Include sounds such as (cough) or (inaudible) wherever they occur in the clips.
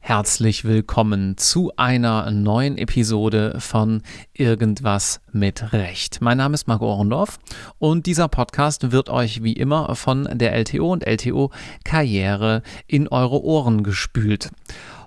Herzlich willkommen zu einer neuen Episode von Irgendwas mit Recht. Mein Name ist Marco Ohrendorf und dieser Podcast wird euch wie immer von der LTO und LTO Karriere in eure Ohren gespült.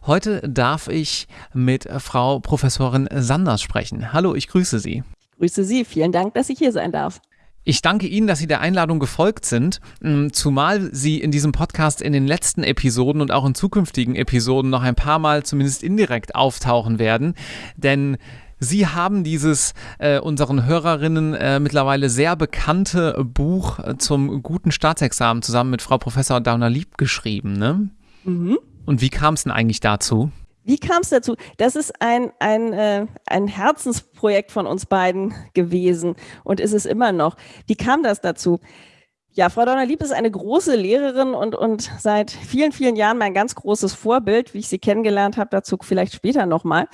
Heute darf ich mit Frau Professorin Sanders sprechen. Hallo, ich grüße Sie. Grüße Sie. Vielen Dank, dass ich hier sein darf. Ich danke Ihnen, dass Sie der Einladung gefolgt sind, mm, zumal Sie in diesem Podcast in den letzten Episoden und auch in zukünftigen Episoden noch ein paar Mal zumindest indirekt auftauchen werden, denn Sie haben dieses äh, unseren Hörerinnen äh, mittlerweile sehr bekannte Buch äh, zum guten Staatsexamen zusammen mit Frau Professor Dauner-Lieb geschrieben, ne? Mhm. Und wie kam es denn eigentlich dazu? Wie kam es dazu? Das ist ein, ein, äh, ein Herzensprojekt von uns beiden gewesen und ist es immer noch. Wie kam das dazu? Ja, Frau Donnerlieb ist eine große Lehrerin und, und seit vielen, vielen Jahren mein ganz großes Vorbild, wie ich sie kennengelernt habe, dazu vielleicht später nochmal.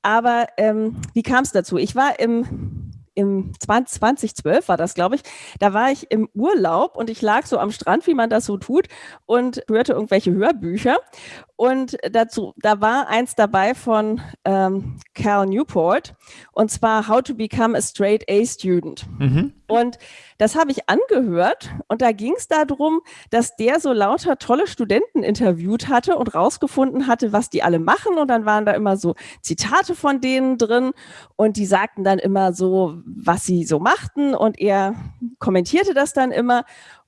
Aber ähm, wie kam es dazu? Ich war im im 2012 war das, glaube ich, da war ich im Urlaub und ich lag so am Strand, wie man das so tut, und hörte irgendwelche Hörbücher. Und dazu, da war eins dabei von ähm, Cal Newport, und zwar How to Become a Straight A Student. Mhm. Und das habe ich angehört und da ging es darum, dass der so lauter tolle Studenten interviewt hatte und rausgefunden hatte, was die alle machen. Und dann waren da immer so Zitate von denen drin und die sagten dann immer so, was sie so machten und er kommentierte das dann immer.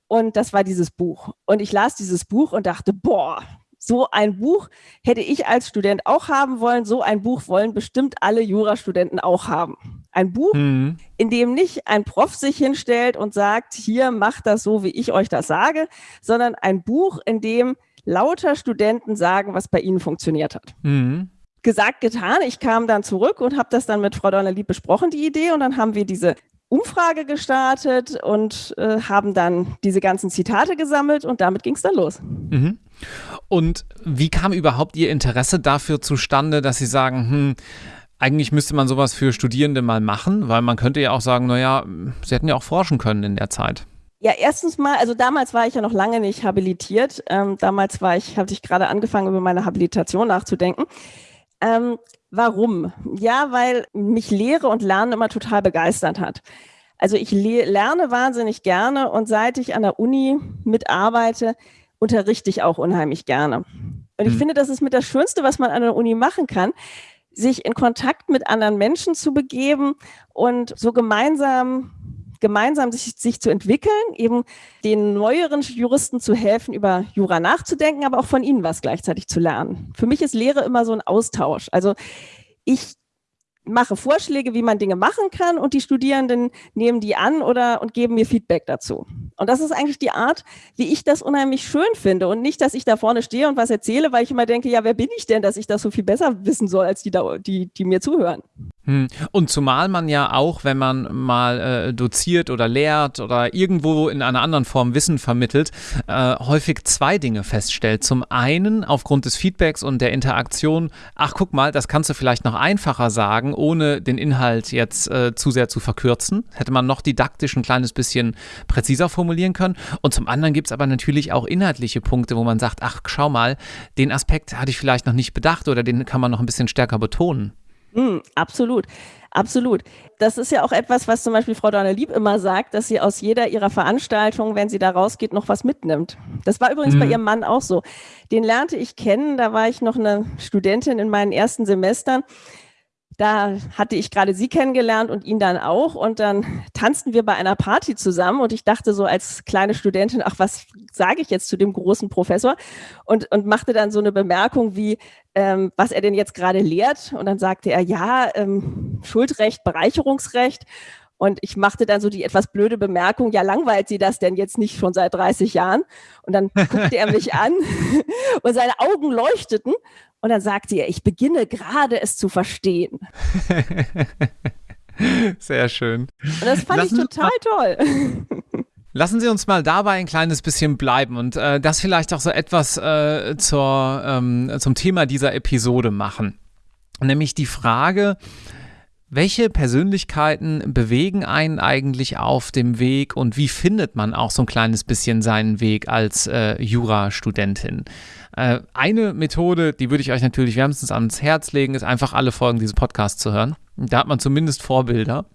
Und das war dieses Buch. Und ich las dieses Buch und dachte, boah, so ein Buch hätte ich als Student auch haben wollen. So ein Buch wollen bestimmt alle Jurastudenten auch haben. Ein Buch, mhm. in dem nicht ein Prof sich hinstellt und sagt, hier macht das so, wie ich euch das sage, sondern ein Buch, in dem lauter Studenten sagen, was bei ihnen funktioniert hat. Mhm. Gesagt, getan. Ich kam dann zurück und habe das dann mit Frau Donnerlieb besprochen, die Idee. Und dann haben wir diese Umfrage gestartet und äh, haben dann diese ganzen Zitate gesammelt und damit ging es dann los. Mhm. Und wie kam überhaupt Ihr Interesse dafür zustande, dass Sie sagen, hm, eigentlich müsste man sowas für Studierende mal machen, weil man könnte ja auch sagen, naja, Sie hätten ja auch forschen können in der Zeit. Ja, erstens mal, also damals war ich ja noch lange nicht habilitiert. Ähm, damals war ich, hatte ich gerade angefangen, über meine Habilitation nachzudenken. Ähm, Warum? Ja, weil mich Lehre und Lernen immer total begeistert hat. Also ich lerne wahnsinnig gerne und seit ich an der Uni mitarbeite, unterrichte ich auch unheimlich gerne. Und ich mhm. finde, das ist mit das Schönste, was man an der Uni machen kann, sich in Kontakt mit anderen Menschen zu begeben und so gemeinsam gemeinsam sich, sich zu entwickeln, eben den neueren Juristen zu helfen, über Jura nachzudenken, aber auch von ihnen was gleichzeitig zu lernen. Für mich ist Lehre immer so ein Austausch. Also ich mache Vorschläge, wie man Dinge machen kann und die Studierenden nehmen die an oder und geben mir Feedback dazu. Und das ist eigentlich die Art, wie ich das unheimlich schön finde und nicht, dass ich da vorne stehe und was erzähle, weil ich immer denke, ja, wer bin ich denn, dass ich das so viel besser wissen soll als die, die, die mir zuhören. Hm. Und zumal man ja auch, wenn man mal äh, doziert oder lehrt oder irgendwo in einer anderen Form Wissen vermittelt, äh, häufig zwei Dinge feststellt. Zum einen aufgrund des Feedbacks und der Interaktion, ach guck mal, das kannst du vielleicht noch einfacher sagen, ohne den Inhalt jetzt äh, zu sehr zu verkürzen. Hätte man noch didaktisch ein kleines bisschen präziser formulieren können. Und zum anderen gibt es aber natürlich auch inhaltliche Punkte, wo man sagt, ach schau mal, den Aspekt hatte ich vielleicht noch nicht bedacht oder den kann man noch ein bisschen stärker betonen. Mm, absolut, absolut. Das ist ja auch etwas, was zum Beispiel Frau Donner-Lieb immer sagt, dass sie aus jeder ihrer Veranstaltungen, wenn sie da rausgeht, noch was mitnimmt. Das war übrigens mhm. bei ihrem Mann auch so. Den lernte ich kennen, da war ich noch eine Studentin in meinen ersten Semestern da hatte ich gerade sie kennengelernt und ihn dann auch. Und dann tanzten wir bei einer Party zusammen. Und ich dachte so als kleine Studentin, ach, was sage ich jetzt zu dem großen Professor? Und, und machte dann so eine Bemerkung wie, ähm, was er denn jetzt gerade lehrt. Und dann sagte er, ja, ähm, Schuldrecht, Bereicherungsrecht. Und ich machte dann so die etwas blöde Bemerkung, ja, langweilt Sie das denn jetzt nicht schon seit 30 Jahren? Und dann guckte er mich (laughs) an (laughs) und seine Augen leuchteten. Und dann sagte er, ich beginne gerade es zu verstehen. (laughs) Sehr schön. Und das fand Lassen ich total toll. (laughs) Lassen Sie uns mal dabei ein kleines bisschen bleiben und äh, das vielleicht auch so etwas äh, zur, ähm, zum Thema dieser Episode machen. Nämlich die Frage, Welche Persönlichkeiten bewegen einen eigentlich auf dem Weg und wie findet man auch so ein kleines bisschen seinen Weg als äh, Jurastudentin? Äh, eine Methode, die würde ich euch natürlich wärmstens ans Herz legen, ist einfach alle Folgen dieses Podcasts zu hören. Da hat man zumindest Vorbilder.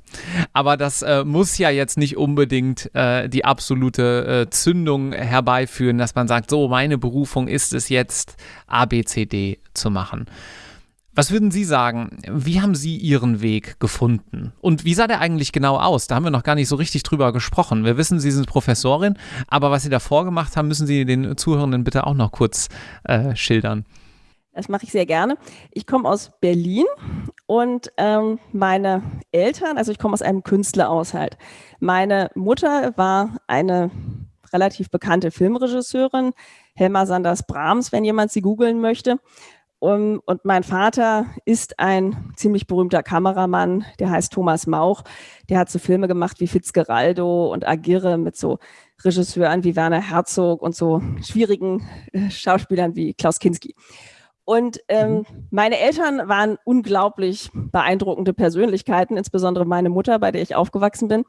Aber das äh, muss ja jetzt nicht unbedingt äh, die absolute äh, Zündung herbeiführen, dass man sagt, so, meine Berufung ist es jetzt, ABCD zu machen. Was würden Sie sagen? Wie haben Sie Ihren Weg gefunden? Und wie sah der eigentlich genau aus? Da haben wir noch gar nicht so richtig drüber gesprochen. Wir wissen, Sie sind Professorin, aber was Sie davor gemacht haben, müssen Sie den Zuhörenden bitte auch noch kurz äh, schildern. Das mache ich sehr gerne. Ich komme aus Berlin und ähm, meine Eltern, also ich komme aus einem Künstlerhaushalt. Meine Mutter war eine relativ bekannte Filmregisseurin, Helma Sanders Brahms, wenn jemand sie googeln möchte. Um, und mein Vater ist ein ziemlich berühmter Kameramann, der heißt Thomas Mauch. Der hat so Filme gemacht wie Fitzgeraldo und Agirre mit so Regisseuren wie Werner Herzog und so schwierigen äh, Schauspielern wie Klaus Kinski. Und ähm, mhm. meine Eltern waren unglaublich beeindruckende Persönlichkeiten, insbesondere meine Mutter, bei der ich aufgewachsen bin.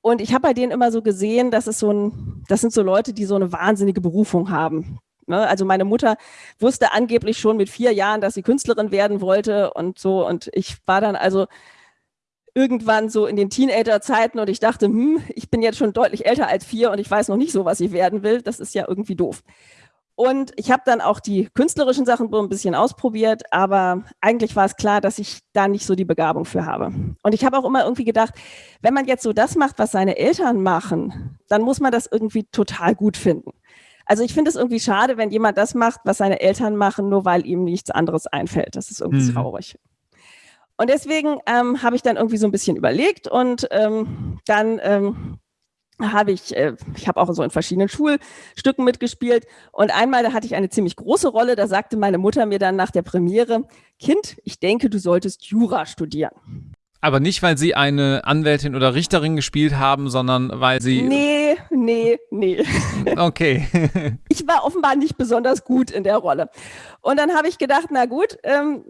Und ich habe bei denen immer so gesehen, dass es so ein, das sind so Leute, die so eine wahnsinnige Berufung haben. Ne? Also meine Mutter wusste angeblich schon mit vier Jahren, dass sie Künstlerin werden wollte und so. Und ich war dann also irgendwann so in den Teenager-Zeiten und ich dachte, hm, ich bin jetzt schon deutlich älter als vier und ich weiß noch nicht so, was ich werden will. Das ist ja irgendwie doof. Und ich habe dann auch die künstlerischen Sachen ein bisschen ausprobiert, aber eigentlich war es klar, dass ich da nicht so die Begabung für habe. Und ich habe auch immer irgendwie gedacht, wenn man jetzt so das macht, was seine Eltern machen, dann muss man das irgendwie total gut finden. Also ich finde es irgendwie schade, wenn jemand das macht, was seine Eltern machen, nur weil ihm nichts anderes einfällt. Das ist irgendwie mhm. traurig. Und deswegen ähm, habe ich dann irgendwie so ein bisschen überlegt und ähm, dann ähm, habe ich, äh, ich habe auch so in verschiedenen Schulstücken mitgespielt und einmal, da hatte ich eine ziemlich große Rolle, da sagte meine Mutter mir dann nach der Premiere, Kind, ich denke, du solltest Jura studieren. Aber nicht, weil sie eine Anwältin oder Richterin gespielt haben, sondern weil sie. Nee, nee, nee. (laughs) Okay. (laughs) ich war offenbar nicht besonders gut in der Rolle. Und dann habe ich gedacht, na gut, ähm,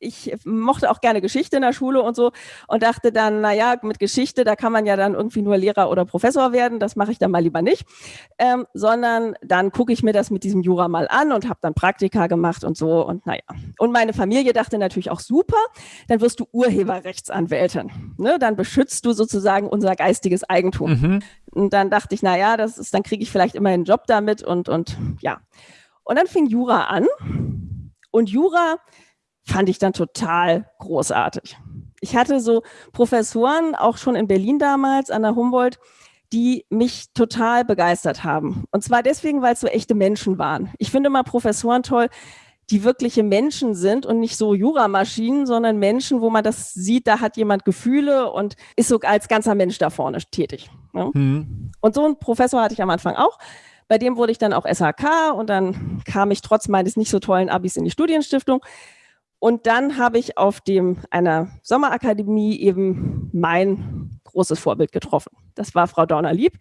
ich mochte auch gerne Geschichte in der Schule und so und dachte dann, na ja, mit Geschichte, da kann man ja dann irgendwie nur Lehrer oder Professor werden, das mache ich dann mal lieber nicht, ähm, sondern dann gucke ich mir das mit diesem Jura mal an und habe dann Praktika gemacht und so und naja. Und meine Familie dachte natürlich auch super, dann wirst du Urheberrechtsanwältin, ne? dann beschützt du sozusagen unser geistiges Eigentum. Mhm. Und dann dachte ich, naja, das ist, dann kriege ich vielleicht immer einen Job damit und, und ja. Und dann fing Jura an und Jura fand ich dann total großartig. Ich hatte so Professoren, auch schon in Berlin damals an der Humboldt, die mich total begeistert haben. Und zwar deswegen, weil es so echte Menschen waren. Ich finde mal Professoren toll, die wirkliche Menschen sind und nicht so Juramaschinen, sondern Menschen, wo man das sieht, da hat jemand Gefühle und ist so als ganzer Mensch da vorne tätig. Ja? Mhm. Und so einen Professor hatte ich am Anfang auch. Bei dem wurde ich dann auch SHK und dann kam ich trotz meines nicht so tollen Abis in die Studienstiftung. Und dann habe ich auf dem einer Sommerakademie eben mein großes Vorbild getroffen. Das war Frau Dorner-Lieb.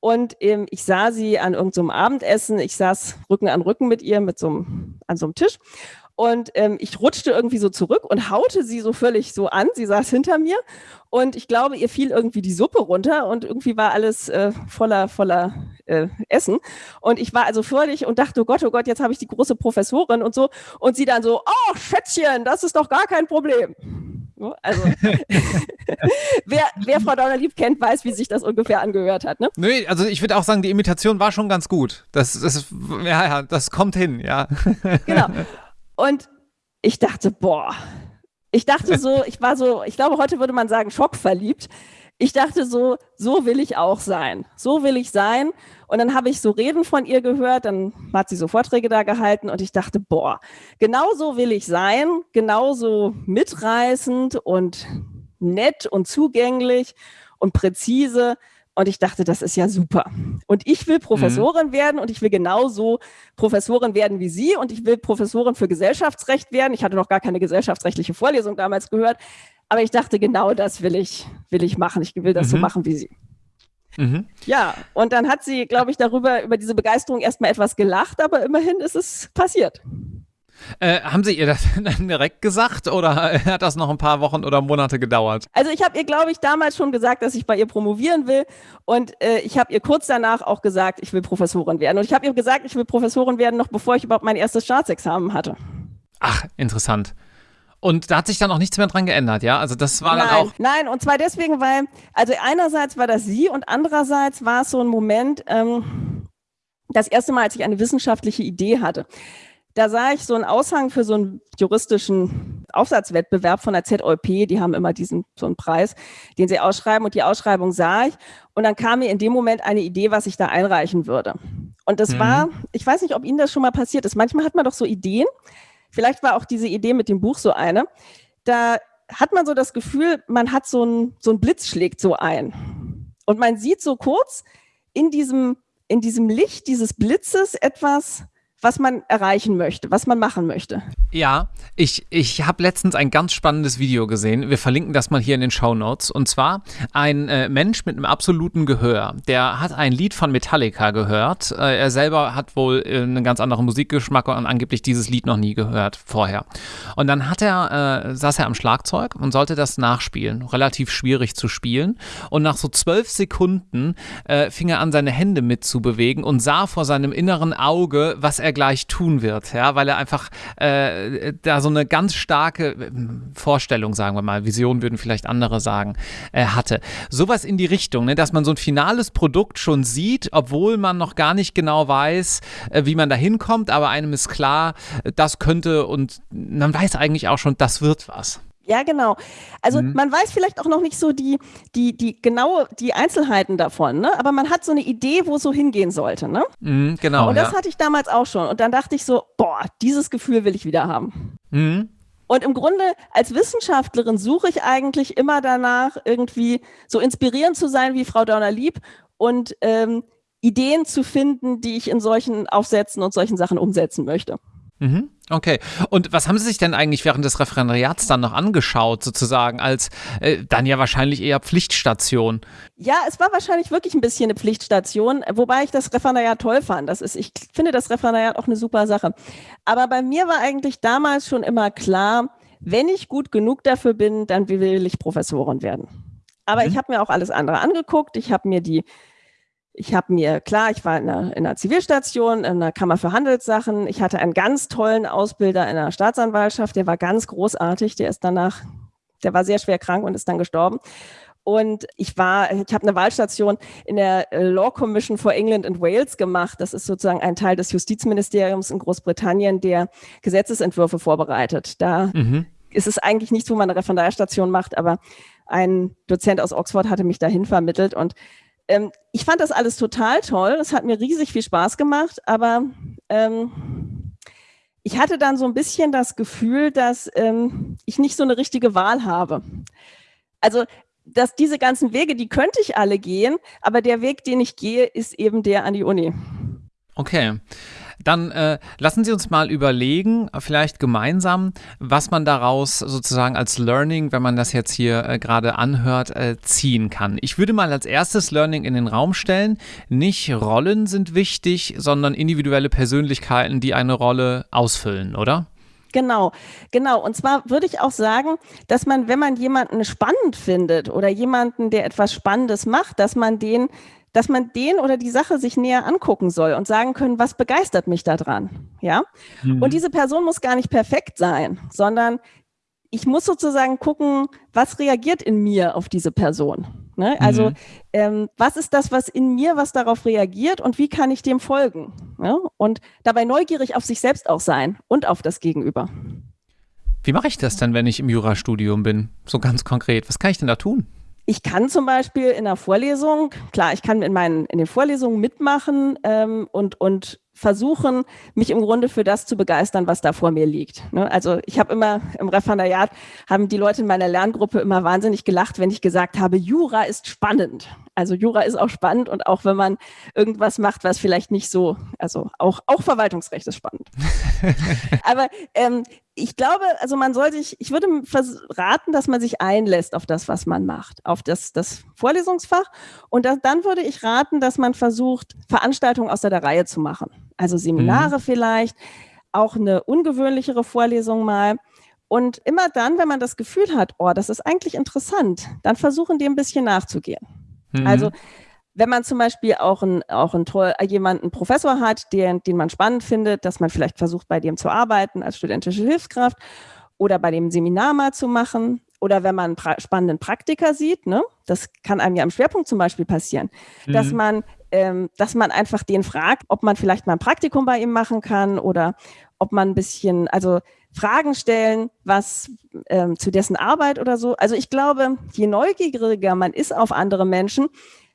Und ähm, ich sah sie an irgendeinem so Abendessen. Ich saß Rücken an Rücken mit ihr mit so einem, an so einem Tisch. Und ähm, ich rutschte irgendwie so zurück und haute sie so völlig so an. Sie saß hinter mir und ich glaube, ihr fiel irgendwie die Suppe runter und irgendwie war alles äh, voller, voller äh, Essen. Und ich war also völlig und dachte, oh Gott, oh Gott, jetzt habe ich die große Professorin und so. Und sie dann so, oh Schätzchen, das ist doch gar kein Problem. Also, (laughs) wer, wer Frau Donnerlieb kennt, weiß, wie sich das ungefähr angehört hat. Ne? Nö, also ich würde auch sagen, die Imitation war schon ganz gut. Das, das, ja, ja, das kommt hin, ja. Genau. (laughs) Und ich dachte, boah, ich dachte so, (laughs) ich war so, ich glaube, heute würde man sagen, schockverliebt. Ich dachte so, so will ich auch sein. So will ich sein. Und dann habe ich so Reden von ihr gehört, dann hat sie so Vorträge da gehalten und ich dachte, boah, genau so will ich sein, genauso mitreißend und nett und zugänglich und präzise. Und ich dachte, das ist ja super. Und ich will Professorin mhm. werden und ich will genauso Professorin werden wie Sie und ich will Professorin für Gesellschaftsrecht werden. Ich hatte noch gar keine gesellschaftsrechtliche Vorlesung damals gehört, aber ich dachte, genau das will ich, will ich machen. Ich will das mhm. so machen wie Sie. Mhm. Ja, und dann hat sie, glaube ich, darüber, über diese Begeisterung erstmal etwas gelacht, aber immerhin ist es passiert. Äh, haben Sie ihr das (laughs) dann direkt gesagt oder hat das noch ein paar Wochen oder Monate gedauert? Also ich habe ihr, glaube ich, damals schon gesagt, dass ich bei ihr promovieren will und äh, ich habe ihr kurz danach auch gesagt, ich will Professorin werden. Und ich habe ihr gesagt, ich will Professorin werden, noch bevor ich überhaupt mein erstes Staatsexamen hatte. Ach, interessant. Und da hat sich dann auch nichts mehr dran geändert, ja? Also das war nein, dann auch. Nein, und zwar deswegen, weil, also einerseits war das sie und andererseits war es so ein Moment, ähm, das erste Mal, als ich eine wissenschaftliche Idee hatte. Da sah ich so einen Aushang für so einen juristischen Aufsatzwettbewerb von der ZOP. Die haben immer diesen so einen Preis, den sie ausschreiben. Und die Ausschreibung sah ich. Und dann kam mir in dem Moment eine Idee, was ich da einreichen würde. Und das mhm. war, ich weiß nicht, ob Ihnen das schon mal passiert ist. Manchmal hat man doch so Ideen. Vielleicht war auch diese Idee mit dem Buch so eine. Da hat man so das Gefühl, man hat so ein, so ein Blitz schlägt so ein. Und man sieht so kurz in diesem in diesem Licht dieses Blitzes etwas was man erreichen möchte, was man machen möchte. Ja, ich, ich habe letztens ein ganz spannendes Video gesehen. Wir verlinken das mal hier in den Show Notes. Und zwar ein äh, Mensch mit einem absoluten Gehör. Der hat ein Lied von Metallica gehört. Äh, er selber hat wohl äh, einen ganz anderen Musikgeschmack und angeblich dieses Lied noch nie gehört vorher. Und dann hat er, äh, saß er am Schlagzeug und sollte das nachspielen. Relativ schwierig zu spielen. Und nach so zwölf Sekunden äh, fing er an, seine Hände mitzubewegen und sah vor seinem inneren Auge, was er er gleich tun wird, ja, weil er einfach äh, da so eine ganz starke äh, Vorstellung, sagen wir mal, Vision würden vielleicht andere sagen, äh, hatte. Sowas in die Richtung, ne, dass man so ein finales Produkt schon sieht, obwohl man noch gar nicht genau weiß, äh, wie man da hinkommt, aber einem ist klar, das könnte und man weiß eigentlich auch schon, das wird was. Ja, genau. Also mhm. man weiß vielleicht auch noch nicht so die, die, die genaue, die Einzelheiten davon, ne? aber man hat so eine Idee, wo es so hingehen sollte. Ne? Mhm, genau. Und das ja. hatte ich damals auch schon. Und dann dachte ich so, boah, dieses Gefühl will ich wieder haben. Mhm. Und im Grunde als Wissenschaftlerin suche ich eigentlich immer danach, irgendwie so inspirierend zu sein wie Frau Dörner-Lieb und ähm, Ideen zu finden, die ich in solchen Aufsätzen und solchen Sachen umsetzen möchte. Mhm. Okay. Und was haben Sie sich denn eigentlich während des Referendariats dann noch angeschaut, sozusagen, als äh, dann ja wahrscheinlich eher Pflichtstation? Ja, es war wahrscheinlich wirklich ein bisschen eine Pflichtstation, wobei ich das Referendariat toll fand. Das ist, ich finde das Referendariat auch eine super Sache. Aber bei mir war eigentlich damals schon immer klar, wenn ich gut genug dafür bin, dann will ich Professorin werden. Aber mhm. ich habe mir auch alles andere angeguckt. Ich habe mir die ich habe mir, klar, ich war in einer, in einer, Zivilstation, in einer Kammer für Handelssachen. Ich hatte einen ganz tollen Ausbilder in der Staatsanwaltschaft, der war ganz großartig. Der ist danach, der war sehr schwer krank und ist dann gestorben. Und ich war, ich habe eine Wahlstation in der äh, Law Commission for England and Wales gemacht. Das ist sozusagen ein Teil des Justizministeriums in Großbritannien, der Gesetzesentwürfe vorbereitet. Da mhm. ist es eigentlich nichts, wo man eine Referendarstation macht, aber ein Dozent aus Oxford hatte mich dahin vermittelt und ähm, ich fand das alles total toll. Es hat mir riesig viel Spaß gemacht, aber ähm, ich hatte dann so ein bisschen das Gefühl, dass ähm, ich nicht so eine richtige Wahl habe. Also, dass diese ganzen Wege, die könnte ich alle gehen, aber der Weg, den ich gehe, ist eben der an die Uni. Okay. Dann äh, lassen Sie uns mal überlegen, vielleicht gemeinsam, was man daraus sozusagen als Learning, wenn man das jetzt hier äh, gerade anhört, äh, ziehen kann. Ich würde mal als erstes Learning in den Raum stellen, nicht Rollen sind wichtig, sondern individuelle Persönlichkeiten, die eine Rolle ausfüllen, oder? Genau, genau. Und zwar würde ich auch sagen, dass man, wenn man jemanden spannend findet oder jemanden, der etwas Spannendes macht, dass man den dass man den oder die Sache sich näher angucken soll und sagen können, was begeistert mich daran, ja? Mhm. Und diese Person muss gar nicht perfekt sein, sondern ich muss sozusagen gucken, was reagiert in mir auf diese Person. Ne? Also mhm. ähm, was ist das, was in mir, was darauf reagiert und wie kann ich dem folgen? Ne? Und dabei neugierig auf sich selbst auch sein und auf das Gegenüber. Wie mache ich das denn, wenn ich im Jurastudium bin? So ganz konkret. Was kann ich denn da tun? Ich kann zum Beispiel in der Vorlesung, klar, ich kann in meinen in den Vorlesungen mitmachen ähm, und und versuchen, mich im Grunde für das zu begeistern, was da vor mir liegt. Ne? Also ich habe immer im Referendariat, haben die Leute in meiner Lerngruppe immer wahnsinnig gelacht, wenn ich gesagt habe, Jura ist spannend. Also Jura ist auch spannend und auch wenn man irgendwas macht, was vielleicht nicht so, also auch, auch Verwaltungsrecht ist spannend. (laughs) Aber ähm, ich glaube, also man soll sich, ich würde raten, dass man sich einlässt auf das, was man macht, auf das, das Vorlesungsfach. Und das, dann würde ich raten, dass man versucht, Veranstaltungen außer der Reihe zu machen also Seminare mhm. vielleicht, auch eine ungewöhnlichere Vorlesung mal. Und immer dann, wenn man das Gefühl hat, oh, das ist eigentlich interessant, dann versuchen, dem ein bisschen nachzugehen. Mhm. Also wenn man zum Beispiel auch, ein, auch ein toll, jemanden Professor hat, den, den man spannend findet, dass man vielleicht versucht, bei dem zu arbeiten als studentische Hilfskraft oder bei dem Seminar mal zu machen oder wenn man einen spannenden Praktiker sieht, ne, das kann einem ja im Schwerpunkt zum Beispiel passieren, mhm. dass man, ähm, dass man einfach den fragt, ob man vielleicht mal ein Praktikum bei ihm machen kann oder ob man ein bisschen, also Fragen stellen, was ähm, zu dessen Arbeit oder so. Also ich glaube, je neugieriger man ist auf andere Menschen,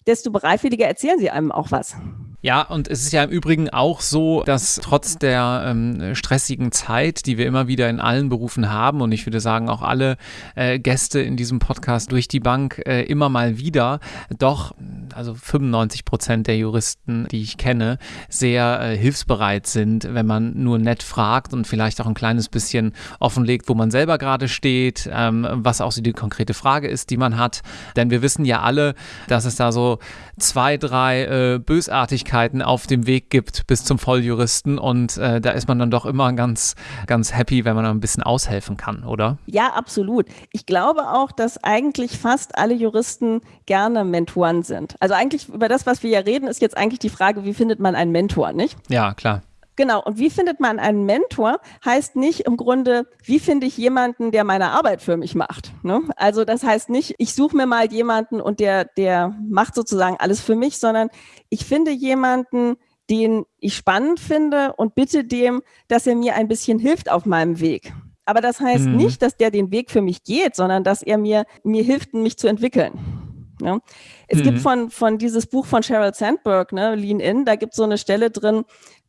desto bereitwilliger erzählen sie einem auch was. Ja, und es ist ja im Übrigen auch so, dass trotz der ähm, stressigen Zeit, die wir immer wieder in allen Berufen haben, und ich würde sagen auch alle äh, Gäste in diesem Podcast durch die Bank äh, immer mal wieder, doch, also 95 Prozent der Juristen, die ich kenne, sehr äh, hilfsbereit sind, wenn man nur nett fragt und vielleicht auch ein kleines bisschen offenlegt, wo man selber gerade steht, ähm, was auch so die konkrete Frage ist, die man hat. Denn wir wissen ja alle, dass es da so zwei, drei äh, Bösartigkeiten auf dem Weg gibt bis zum Volljuristen und äh, da ist man dann doch immer ganz, ganz happy, wenn man ein bisschen aushelfen kann, oder? Ja, absolut. Ich glaube auch, dass eigentlich fast alle Juristen gerne Mentoren sind. Also eigentlich über das, was wir ja reden, ist jetzt eigentlich die Frage, wie findet man einen Mentor, nicht? Ja, klar. Genau. Und wie findet man einen Mentor? Heißt nicht im Grunde, wie finde ich jemanden, der meine Arbeit für mich macht? Ne? Also das heißt nicht, ich suche mir mal jemanden und der, der macht sozusagen alles für mich, sondern ich finde jemanden, den ich spannend finde und bitte dem, dass er mir ein bisschen hilft auf meinem Weg. Aber das heißt mhm. nicht, dass der den Weg für mich geht, sondern dass er mir, mir hilft, mich zu entwickeln. Ja. Es mhm. gibt von, von dieses Buch von Sheryl Sandberg, ne, Lean In, da gibt es so eine Stelle drin,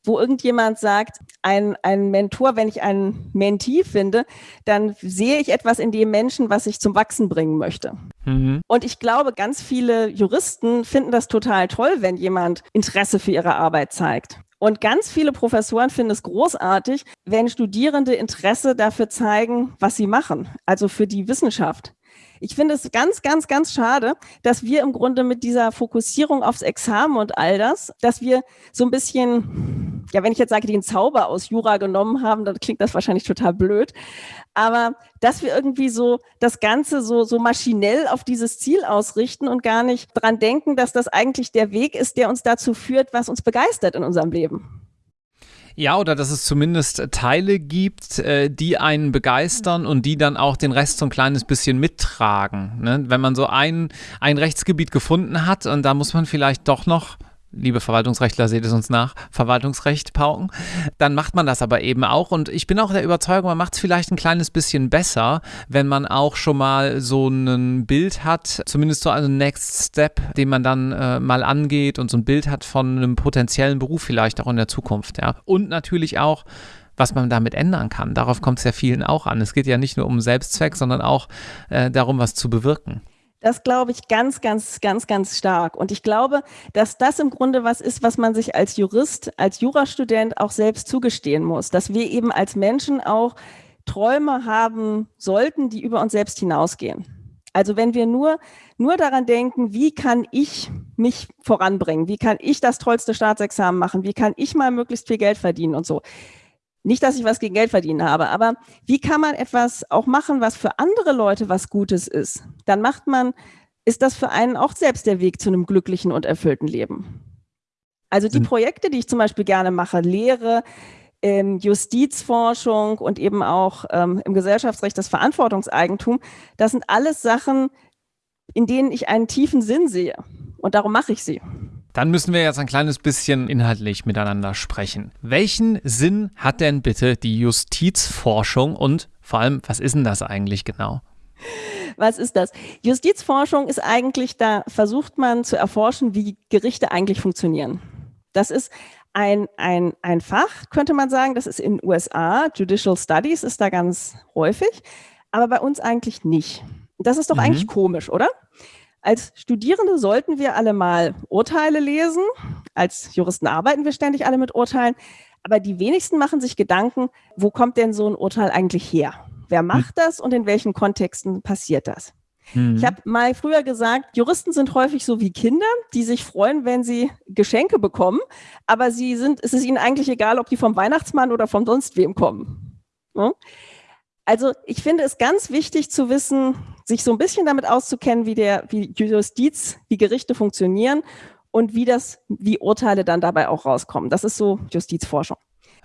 wo irgendjemand sagt, ein, ein Mentor, wenn ich einen Mentee finde, dann sehe ich etwas in dem Menschen, was ich zum Wachsen bringen möchte. Mhm. Und ich glaube, ganz viele Juristen finden das total toll, wenn jemand Interesse für ihre Arbeit zeigt. Und ganz viele Professoren finden es großartig, wenn Studierende Interesse dafür zeigen, was sie machen, also für die Wissenschaft. Ich finde es ganz, ganz, ganz schade, dass wir im Grunde mit dieser Fokussierung aufs Examen und all das, dass wir so ein bisschen, ja, wenn ich jetzt sage, den Zauber aus Jura genommen haben, dann klingt das wahrscheinlich total blöd. Aber dass wir irgendwie so das Ganze so, so maschinell auf dieses Ziel ausrichten und gar nicht dran denken, dass das eigentlich der Weg ist, der uns dazu führt, was uns begeistert in unserem Leben. Ja, oder dass es zumindest Teile gibt, äh, die einen begeistern und die dann auch den Rest so ein kleines bisschen mittragen. Ne? Wenn man so ein, ein Rechtsgebiet gefunden hat und da muss man vielleicht doch noch liebe Verwaltungsrechtler, seht es uns nach, Verwaltungsrecht pauken, dann macht man das aber eben auch. Und ich bin auch der Überzeugung, man macht es vielleicht ein kleines bisschen besser, wenn man auch schon mal so ein Bild hat, zumindest so einen Next Step, den man dann äh, mal angeht und so ein Bild hat von einem potenziellen Beruf vielleicht auch in der Zukunft. Ja. Und natürlich auch, was man damit ändern kann. Darauf kommt es ja vielen auch an. Es geht ja nicht nur um Selbstzweck, sondern auch äh, darum, was zu bewirken. Das glaube ich ganz, ganz, ganz, ganz stark. Und ich glaube, dass das im Grunde was ist, was man sich als Jurist, als Jurastudent auch selbst zugestehen muss, dass wir eben als Menschen auch Träume haben sollten, die über uns selbst hinausgehen. Also wenn wir nur, nur daran denken, wie kann ich mich voranbringen? Wie kann ich das tollste Staatsexamen machen? Wie kann ich mal möglichst viel Geld verdienen und so? Nicht, dass ich was gegen Geld verdienen habe, aber wie kann man etwas auch machen, was für andere Leute was Gutes ist? Dann macht man, ist das für einen auch selbst der Weg zu einem glücklichen und erfüllten Leben. Also die Projekte, die ich zum Beispiel gerne mache, Lehre, ähm, Justizforschung und eben auch ähm, im Gesellschaftsrecht das Verantwortungseigentum, das sind alles Sachen, in denen ich einen tiefen Sinn sehe. Und darum mache ich sie. Dann müssen wir jetzt ein kleines bisschen inhaltlich miteinander sprechen. Welchen Sinn hat denn bitte die Justizforschung und vor allem, was ist denn das eigentlich genau? Was ist das? Justizforschung ist eigentlich, da versucht man zu erforschen, wie Gerichte eigentlich funktionieren. Das ist ein, ein, ein Fach, könnte man sagen, das ist in den USA, Judicial Studies ist da ganz häufig, aber bei uns eigentlich nicht. Das ist doch mhm. eigentlich komisch, oder? Als Studierende sollten wir alle mal Urteile lesen. Als Juristen arbeiten wir ständig alle mit Urteilen. Aber die wenigsten machen sich Gedanken, wo kommt denn so ein Urteil eigentlich her? Wer hm. macht das und in welchen Kontexten passiert das? Mhm. Ich habe mal früher gesagt, Juristen sind häufig so wie Kinder, die sich freuen, wenn sie Geschenke bekommen, aber sie sind, es ist ihnen eigentlich egal, ob die vom Weihnachtsmann oder von sonst wem kommen. Ja? Also ich finde es ganz wichtig zu wissen, sich so ein bisschen damit auszukennen, wie der, wie Justiz, wie Gerichte funktionieren und wie das, wie Urteile dann dabei auch rauskommen. Das ist so Justizforschung.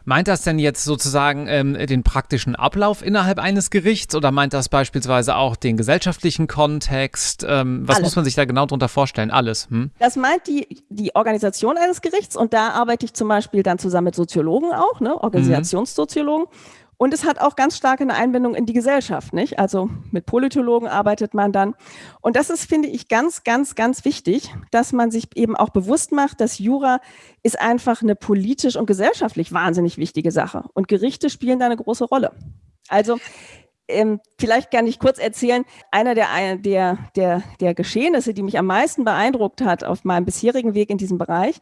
Meint das denn jetzt sozusagen ähm, den praktischen Ablauf innerhalb eines Gerichts oder meint das beispielsweise auch den gesellschaftlichen Kontext? Ähm, was Alles. muss man sich da genau darunter vorstellen? Alles. Hm? Das meint die, die Organisation eines Gerichts und da arbeite ich zum Beispiel dann zusammen mit Soziologen auch, ne? Organisationssoziologen. Mhm. Und es hat auch ganz stark eine Einbindung in die Gesellschaft, nicht? Also mit Politologen arbeitet man dann. Und das ist, finde ich, ganz, ganz, ganz wichtig, dass man sich eben auch bewusst macht, dass Jura ist einfach eine politisch und gesellschaftlich wahnsinnig wichtige Sache. Und Gerichte spielen da eine große Rolle. Also ähm, vielleicht kann ich kurz erzählen, einer der, der, der, der Geschehnisse, die mich am meisten beeindruckt hat auf meinem bisherigen Weg in diesem Bereich,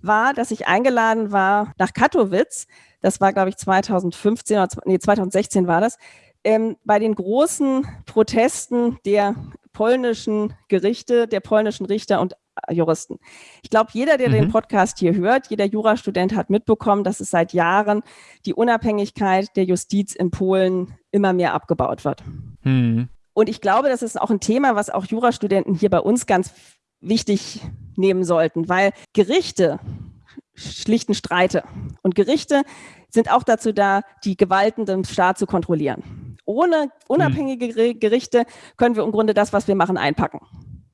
war, dass ich eingeladen war nach Katowice das war, glaube ich, 2015 oder nee, 2016 war das, ähm, bei den großen Protesten der polnischen Gerichte, der polnischen Richter und äh, Juristen. Ich glaube, jeder, der mhm. den Podcast hier hört, jeder Jurastudent hat mitbekommen, dass es seit Jahren die Unabhängigkeit der Justiz in Polen immer mehr abgebaut wird. Mhm. Und ich glaube, das ist auch ein Thema, was auch Jurastudenten hier bei uns ganz wichtig nehmen sollten, weil Gerichte schlichten Streite. Und Gerichte sind auch dazu da, die Gewalten dem Staat zu kontrollieren. Ohne unabhängige Gerichte können wir im Grunde das, was wir machen, einpacken.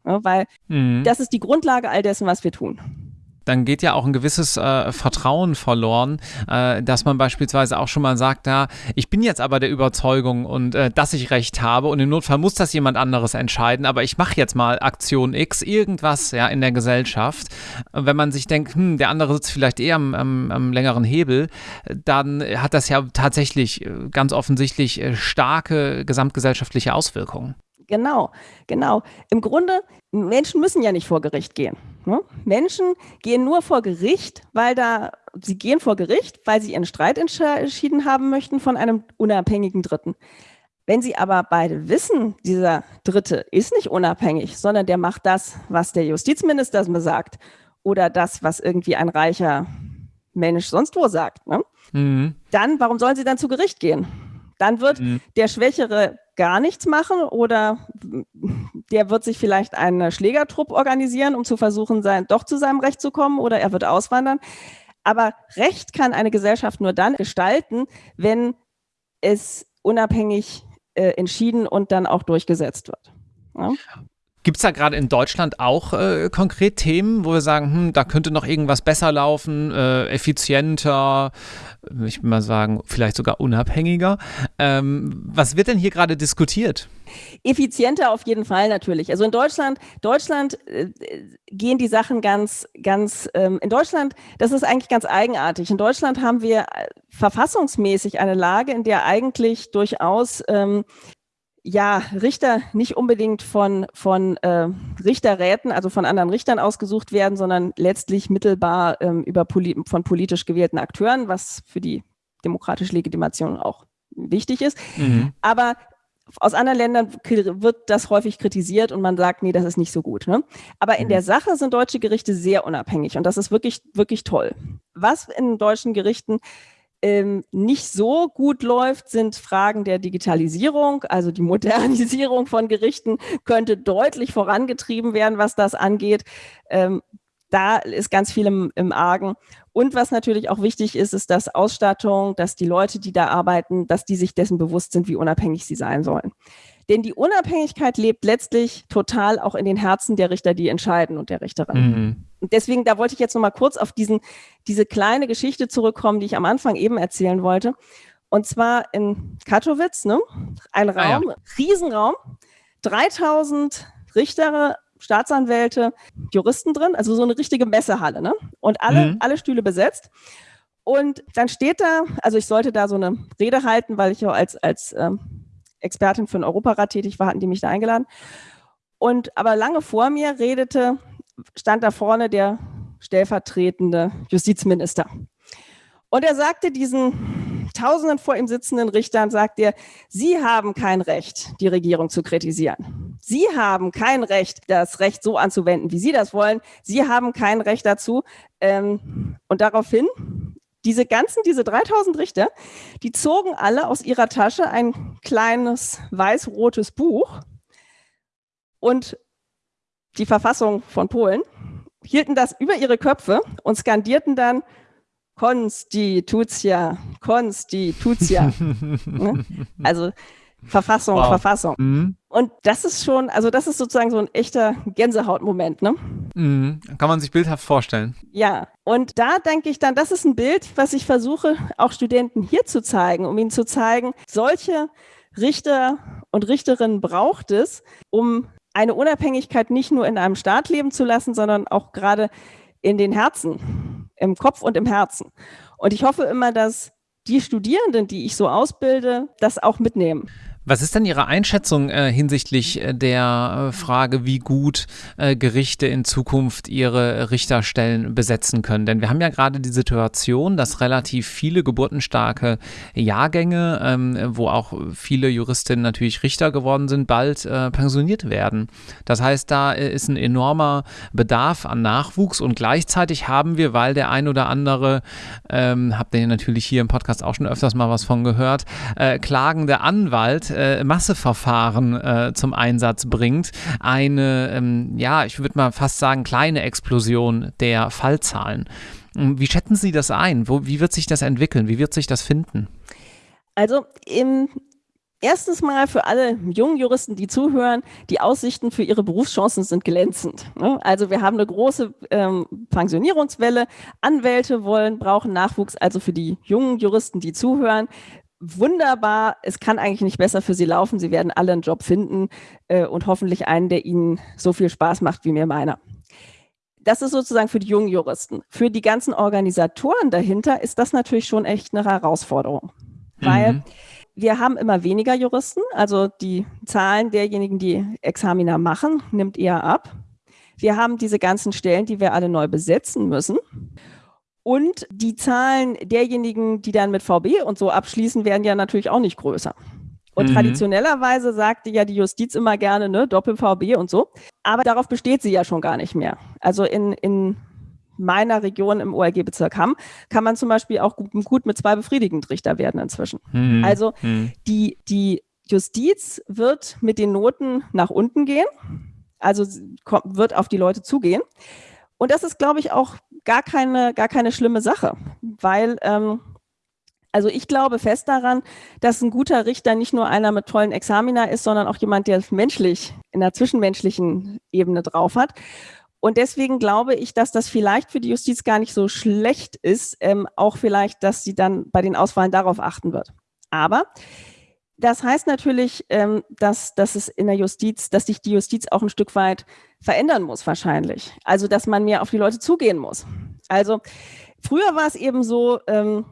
Ja, weil mhm. das ist die Grundlage all dessen, was wir tun dann geht ja auch ein gewisses äh, Vertrauen verloren, äh, dass man beispielsweise auch schon mal sagt, ja, ich bin jetzt aber der Überzeugung und äh, dass ich recht habe und im Notfall muss das jemand anderes entscheiden, aber ich mache jetzt mal Aktion X, irgendwas ja in der Gesellschaft. Wenn man sich denkt, hm, der andere sitzt vielleicht eher am, am, am längeren Hebel, dann hat das ja tatsächlich äh, ganz offensichtlich äh, starke gesamtgesellschaftliche Auswirkungen. Genau, genau. Im Grunde, Menschen müssen ja nicht vor Gericht gehen. Ne? Menschen gehen nur vor Gericht, weil da, sie gehen vor Gericht, weil sie ihren Streit entschieden haben möchten von einem unabhängigen Dritten. Wenn sie aber beide wissen, dieser Dritte ist nicht unabhängig, sondern der macht das, was der Justizminister sagt oder das, was irgendwie ein reicher Mensch sonst wo sagt, ne? mhm. dann warum sollen sie dann zu Gericht gehen? Dann wird mhm. der Schwächere gar nichts machen oder der wird sich vielleicht einen Schlägertrupp organisieren, um zu versuchen, sein, doch zu seinem Recht zu kommen oder er wird auswandern. Aber Recht kann eine Gesellschaft nur dann gestalten, wenn es unabhängig äh, entschieden und dann auch durchgesetzt wird. Ja? Gibt es da gerade in Deutschland auch äh, konkret Themen, wo wir sagen, hm, da könnte noch irgendwas besser laufen, äh, effizienter, ich würde mal sagen, vielleicht sogar unabhängiger? Ähm, was wird denn hier gerade diskutiert? Effizienter auf jeden Fall natürlich. Also in Deutschland, Deutschland äh, gehen die Sachen ganz, ganz, ähm, in Deutschland, das ist eigentlich ganz eigenartig. In Deutschland haben wir äh, verfassungsmäßig eine Lage, in der eigentlich durchaus ähm, ja, Richter nicht unbedingt von, von äh, Richterräten, also von anderen Richtern ausgesucht werden, sondern letztlich mittelbar ähm, über poli von politisch gewählten Akteuren, was für die demokratische Legitimation auch wichtig ist. Mhm. Aber aus anderen Ländern wird das häufig kritisiert und man sagt, nee, das ist nicht so gut. Ne? Aber in mhm. der Sache sind deutsche Gerichte sehr unabhängig und das ist wirklich, wirklich toll. Was in deutschen Gerichten ähm, nicht so gut läuft, sind Fragen der Digitalisierung. Also die Modernisierung von Gerichten könnte deutlich vorangetrieben werden, was das angeht. Ähm, da ist ganz viel im, im Argen. Und was natürlich auch wichtig ist, ist, dass Ausstattung, dass die Leute, die da arbeiten, dass die sich dessen bewusst sind, wie unabhängig sie sein sollen. Denn die Unabhängigkeit lebt letztlich total auch in den Herzen der Richter, die entscheiden und der Richterin. Mhm. Und deswegen, da wollte ich jetzt noch mal kurz auf diesen, diese kleine Geschichte zurückkommen, die ich am Anfang eben erzählen wollte. Und zwar in Katowice, ne? ein Raum, ah, ja. Riesenraum, 3000 Richter, Staatsanwälte, Juristen drin, also so eine richtige Messehalle, ne? Und alle, mhm. alle Stühle besetzt. Und dann steht da, also ich sollte da so eine Rede halten, weil ich ja als, als ähm, Expertin für den Europarat tätig war, hatten die mich da eingeladen. Und aber lange vor mir redete, stand da vorne der stellvertretende Justizminister. Und er sagte diesen tausenden vor ihm sitzenden Richtern sagt er, Sie haben kein Recht, die Regierung zu kritisieren. Sie haben kein Recht, das Recht so anzuwenden, wie Sie das wollen. Sie haben kein Recht dazu. Ähm, und daraufhin diese ganzen, diese 3000 Richter, die zogen alle aus ihrer Tasche ein kleines weiß-rotes Buch und die Verfassung von Polen, hielten das über ihre Köpfe und skandierten dann Konstitutia, Konstitutia. (laughs) ne? Also Verfassung, wow. Verfassung. Mhm. Und das ist schon, also das ist sozusagen so ein echter Gänsehautmoment, ne? Mhm. Kann man sich bildhaft vorstellen. Ja, und da denke ich dann, das ist ein Bild, was ich versuche, auch Studenten hier zu zeigen, um ihnen zu zeigen, solche Richter und Richterinnen braucht es, um eine Unabhängigkeit nicht nur in einem Staat leben zu lassen, sondern auch gerade in den Herzen, im Kopf und im Herzen. Und ich hoffe immer, dass die Studierenden, die ich so ausbilde, das auch mitnehmen. Was ist denn Ihre Einschätzung äh, hinsichtlich äh, der äh, Frage, wie gut äh, Gerichte in Zukunft ihre Richterstellen besetzen können? Denn wir haben ja gerade die Situation, dass relativ viele geburtenstarke Jahrgänge, ähm, wo auch viele Juristinnen natürlich Richter geworden sind, bald äh, pensioniert werden. Das heißt, da äh, ist ein enormer Bedarf an Nachwuchs und gleichzeitig haben wir, weil der ein oder andere, ähm, habt ihr natürlich hier im Podcast auch schon öfters mal was von gehört, klagende Anwalt, äh, Masseverfahren äh, zum Einsatz bringt, eine, ähm, ja, ich würde mal fast sagen, kleine Explosion der Fallzahlen. Ähm, wie schätzen Sie das ein? Wo, wie wird sich das entwickeln? Wie wird sich das finden? Also im Erstens mal für alle jungen Juristen, die zuhören, die Aussichten für ihre Berufschancen sind glänzend. Ne? Also wir haben eine große ähm, Pensionierungswelle. Anwälte wollen, brauchen Nachwuchs. Also für die jungen Juristen, die zuhören, wunderbar. Es kann eigentlich nicht besser für sie laufen. Sie werden alle einen Job finden äh, und hoffentlich einen, der ihnen so viel Spaß macht wie mir meiner. Das ist sozusagen für die jungen Juristen. Für die ganzen Organisatoren dahinter ist das natürlich schon echt eine Herausforderung. Mhm. Weil wir haben immer weniger Juristen, also die Zahlen derjenigen, die Examina machen, nimmt eher ab. Wir haben diese ganzen Stellen, die wir alle neu besetzen müssen. Und die Zahlen derjenigen, die dann mit VB und so abschließen, werden ja natürlich auch nicht größer. Und mhm. traditionellerweise sagte ja die Justiz immer gerne, ne, Doppel-VB und so. Aber darauf besteht sie ja schon gar nicht mehr. Also in, in meiner Region im OLG-Bezirk Hamm kann man zum Beispiel auch gut, gut mit zwei befriedigend Richter werden inzwischen. Mhm. Also mhm. die, die Justiz wird mit den Noten nach unten gehen, also wird auf die Leute zugehen. Und das ist, glaube ich, auch gar keine, gar keine schlimme Sache, weil ähm, also ich glaube fest daran, dass ein guter Richter nicht nur einer mit tollen Examina ist, sondern auch jemand, der menschlich in der zwischenmenschlichen Ebene drauf hat. Und deswegen glaube ich, dass das vielleicht für die Justiz gar nicht so schlecht ist, ähm, auch vielleicht, dass sie dann bei den Auswahlen darauf achten wird. Aber das heißt natürlich, ähm, dass, dass es in der Justiz, dass sich die Justiz auch ein Stück weit verändern muss, wahrscheinlich. Also, dass man mehr auf die Leute zugehen muss. Also, früher war es eben so, ähm,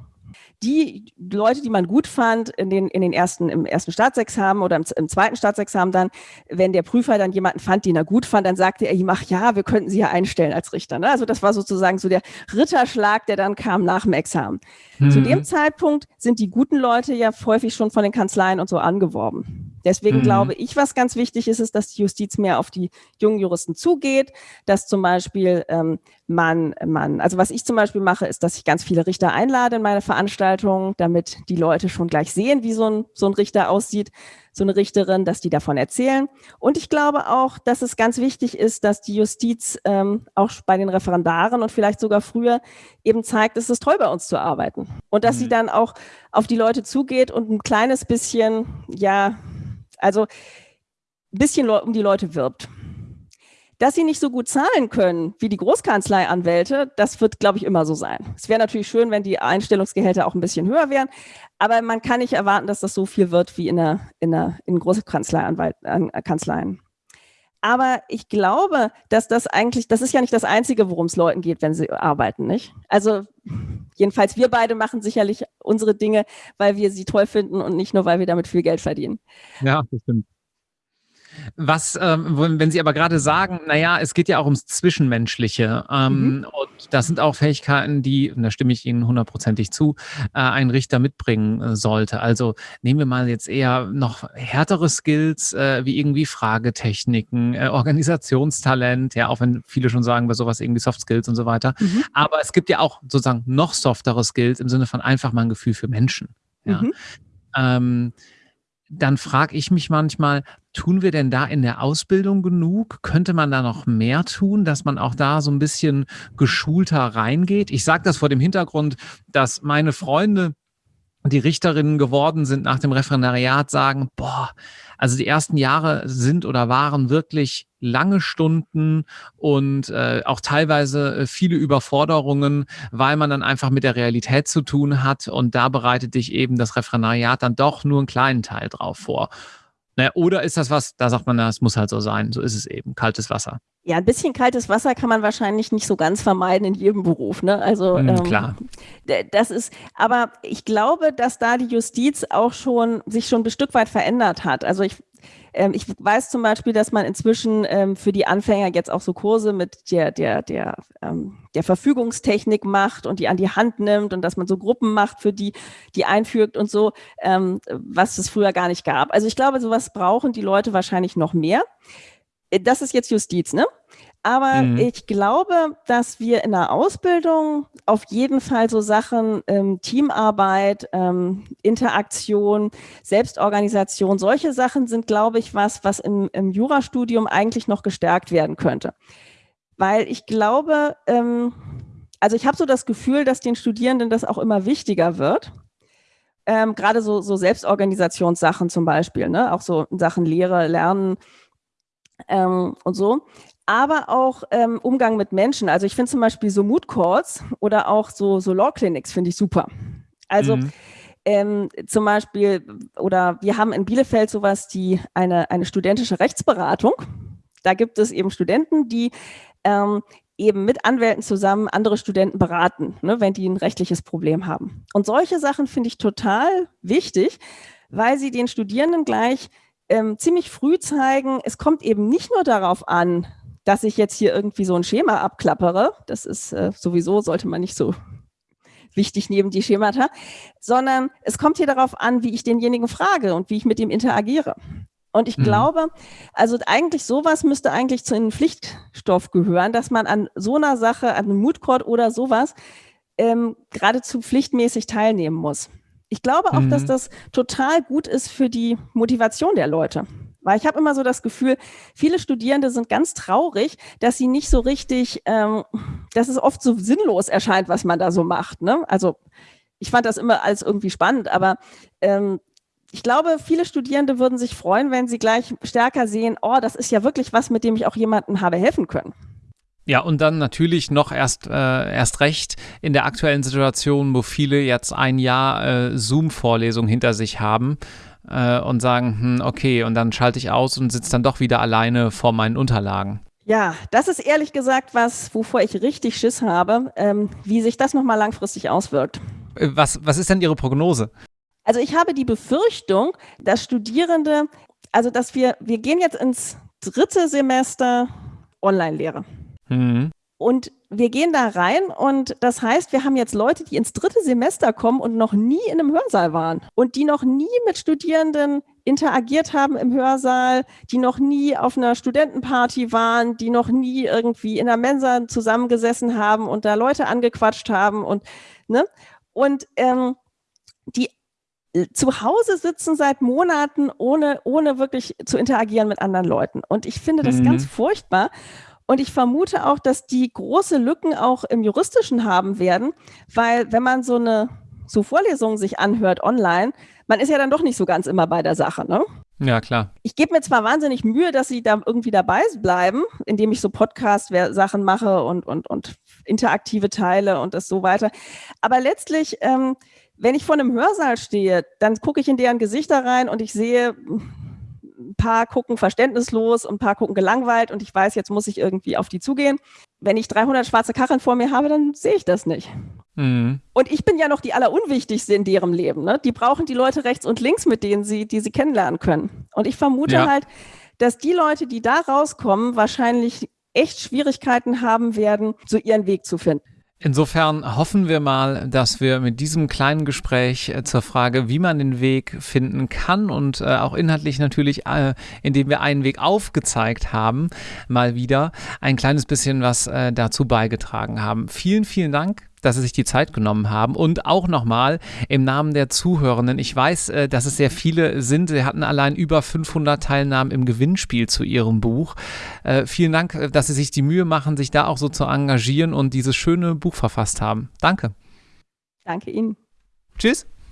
die Leute, die man gut fand, in den, in den ersten, im ersten Staatsexamen oder im, im, zweiten Staatsexamen dann, wenn der Prüfer dann jemanden fand, den er gut fand, dann sagte er ihm, ach ja, wir könnten sie ja einstellen als Richter. Ne? Also das war sozusagen so der Ritterschlag, der dann kam nach dem Examen. Mhm. Zu dem Zeitpunkt sind die guten Leute ja häufig schon von den Kanzleien und so angeworben. Deswegen mhm. glaube ich, was ganz wichtig ist, ist, dass die Justiz mehr auf die jungen Juristen zugeht, dass zum Beispiel ähm, man, man, also was ich zum Beispiel mache, ist, dass ich ganz viele Richter einlade in meine Veranstaltungen, damit die Leute schon gleich sehen, wie so ein, so ein Richter aussieht, so eine Richterin, dass die davon erzählen. Und ich glaube auch, dass es ganz wichtig ist, dass die Justiz ähm, auch bei den Referendaren und vielleicht sogar früher eben zeigt, es ist toll bei uns zu arbeiten. Und dass mhm. sie dann auch auf die Leute zugeht und ein kleines bisschen, ja, also ein bisschen um die Leute wirbt. Dass sie nicht so gut zahlen können wie die Großkanzleianwälte, das wird, glaube ich, immer so sein. Es wäre natürlich schön, wenn die Einstellungsgehälter auch ein bisschen höher wären, aber man kann nicht erwarten, dass das so viel wird wie in, der, in, der, in Großkanzleien. Aber ich glaube, dass das eigentlich, das ist ja nicht das Einzige, worum es Leuten geht, wenn sie arbeiten, nicht? Also jedenfalls wir beide machen sicherlich unsere Dinge, weil wir sie toll finden und nicht nur, weil wir damit viel Geld verdienen. Ja, das stimmt. Was, ähm, wenn Sie aber gerade sagen, naja, es geht ja auch ums Zwischenmenschliche ähm, mhm. und das sind auch Fähigkeiten, die, und da stimme ich Ihnen hundertprozentig zu, äh, ein Richter mitbringen äh, sollte. Also nehmen wir mal jetzt eher noch härtere Skills, äh, wie irgendwie Fragetechniken, äh, Organisationstalent, ja, auch wenn viele schon sagen, bei sowas irgendwie Soft Skills und so weiter. Mhm. Aber es gibt ja auch sozusagen noch softere Skills im Sinne von einfach mal ein Gefühl für Menschen. Ja. Mhm. Ähm, dann frage ich mich manchmal, tun wir denn da in der Ausbildung genug? Könnte man da noch mehr tun, dass man auch da so ein bisschen geschulter reingeht? Ich sage das vor dem Hintergrund, dass meine Freunde, die Richterinnen geworden sind nach dem Referendariat, sagen, boah, also die ersten Jahre sind oder waren wirklich lange Stunden und äh, auch teilweise äh, viele Überforderungen, weil man dann einfach mit der Realität zu tun hat und da bereitet dich eben das Referendariat dann doch nur einen kleinen Teil drauf vor. Naja, oder ist das was, da sagt man, das muss halt so sein, so ist es eben, kaltes Wasser. Ja, ein bisschen kaltes Wasser kann man wahrscheinlich nicht so ganz vermeiden in jedem Beruf. Ne? Also mhm, ähm, klar. Das ist, aber ich glaube, dass da die Justiz auch schon sich schon ein Stück weit verändert hat. Also ich ähm, ich weiß zum Beispiel, dass man inzwischen ähm, für die Anfänger jetzt auch so Kurse mit der, der, der, ähm, der Verfügungstechnik macht und die an die Hand nimmt und dass man so Gruppen macht, für die, die einfügt und so, ähm, was es früher gar nicht gab. Also ich glaube, sowas brauchen die Leute wahrscheinlich noch mehr. Äh, das ist jetzt Justiz, ne? Aber mhm. ich glaube, dass wir in der Ausbildung auf jeden Fall so Sachen ähm, Teamarbeit, ähm, Interaktion, Selbstorganisation, solche Sachen sind, glaube ich, was, was im, im Jurastudium eigentlich noch gestärkt werden könnte. Weil ich glaube, ähm, also ich habe so das Gefühl, dass den Studierenden das auch immer wichtiger wird. Ähm, Gerade so, so Selbstorganisationssachen zum Beispiel, ne? auch so Sachen Lehre, Lernen ähm, und so aber auch ähm, Umgang mit Menschen. Also ich finde zum Beispiel so Mood Calls oder auch so, so Law Clinics finde ich super. Also mhm. ähm, zum Beispiel, oder wir haben in Bielefeld sowas, die eine, eine studentische Rechtsberatung. Da gibt es eben Studenten, die ähm, eben mit Anwälten zusammen andere Studenten beraten, ne, wenn die ein rechtliches Problem haben. Und solche Sachen finde ich total wichtig, weil sie den Studierenden gleich ähm, ziemlich früh zeigen, es kommt eben nicht nur darauf an, dass ich jetzt hier irgendwie so ein Schema abklappere. Das ist äh, sowieso, sollte man nicht so wichtig neben die Schemata, sondern es kommt hier darauf an, wie ich denjenigen frage und wie ich mit ihm interagiere. Und ich mhm. glaube, also eigentlich sowas müsste eigentlich zu einem Pflichtstoff gehören, dass man an so einer Sache, an einem Moodcourt oder sowas ähm, geradezu pflichtmäßig teilnehmen muss. Ich glaube auch, mhm. dass das total gut ist für die Motivation der Leute. Weil ich habe immer so das Gefühl, viele Studierende sind ganz traurig, dass sie nicht so richtig, ähm, dass es oft so sinnlos erscheint, was man da so macht. Ne? Also ich fand das immer als irgendwie spannend, aber ähm, ich glaube, viele Studierende würden sich freuen, wenn sie gleich stärker sehen, oh, das ist ja wirklich was, mit dem ich auch jemandem habe helfen können. Ja, und dann natürlich noch erst, äh, erst recht in der aktuellen Situation, wo viele jetzt ein Jahr äh, Zoom-Vorlesung hinter sich haben äh, und sagen, hm, okay, und dann schalte ich aus und sitze dann doch wieder alleine vor meinen Unterlagen. Ja, das ist ehrlich gesagt was, wovor ich richtig Schiss habe, ähm, wie sich das nochmal langfristig auswirkt. Äh, was, was ist denn Ihre Prognose? Also ich habe die Befürchtung, dass Studierende, also dass wir, wir gehen jetzt ins dritte Semester Online-Lehre. Mhm. Und wir gehen da rein und das heißt, wir haben jetzt Leute, die ins dritte Semester kommen und noch nie in einem Hörsaal waren und die noch nie mit Studierenden interagiert haben im Hörsaal, die noch nie auf einer Studentenparty waren, die noch nie irgendwie in der Mensa zusammengesessen haben und da Leute angequatscht haben und ne und ähm, die zu Hause sitzen seit Monaten, ohne, ohne wirklich zu interagieren mit anderen Leuten. Und ich finde das mhm. ganz furchtbar. Und ich vermute auch, dass die große Lücken auch im Juristischen haben werden, weil wenn man so eine so Vorlesungen sich anhört online, man ist ja dann doch nicht so ganz immer bei der Sache, ne? Ja, klar. Ich gebe mir zwar wahnsinnig Mühe, dass sie da irgendwie dabei bleiben, indem ich so Podcast-Sachen mache und, und, und interaktive Teile und das so weiter. Aber letztlich, ähm, wenn ich vor einem Hörsaal stehe, dann gucke ich in deren Gesichter rein und ich sehe, ein paar gucken verständnislos und ein paar gucken gelangweilt und ich weiß, jetzt muss ich irgendwie auf die zugehen. Wenn ich 300 schwarze Kacheln vor mir habe, dann sehe ich das nicht. Mhm. Und ich bin ja noch die allerunwichtigste in deren Leben. Ne? Die brauchen die Leute rechts und links, mit denen sie, die sie kennenlernen können. Und ich vermute ja. halt, dass die Leute, die da rauskommen, wahrscheinlich echt Schwierigkeiten haben werden, so ihren Weg zu finden. Insofern hoffen wir mal, dass wir mit diesem kleinen Gespräch äh, zur Frage, wie man den Weg finden kann und äh, auch inhaltlich natürlich, äh, indem wir einen Weg aufgezeigt haben, mal wieder ein kleines bisschen was dazu beigetragen haben. Vielen, vielen Dank dass Sie sich die Zeit genommen haben. Und auch nochmal im Namen der Zuhörenden. Ich weiß, äh, dass es sehr viele sind. Sie hatten allein über 500 Teilnahmen im Gewinnspiel zu Ihrem Buch. Äh, vielen Dank, äh, dass Sie sich die Mühe machen, sich da auch so zu engagieren und dieses schöne Buch verfasst haben. Danke. Danke Ihnen. Tschüss.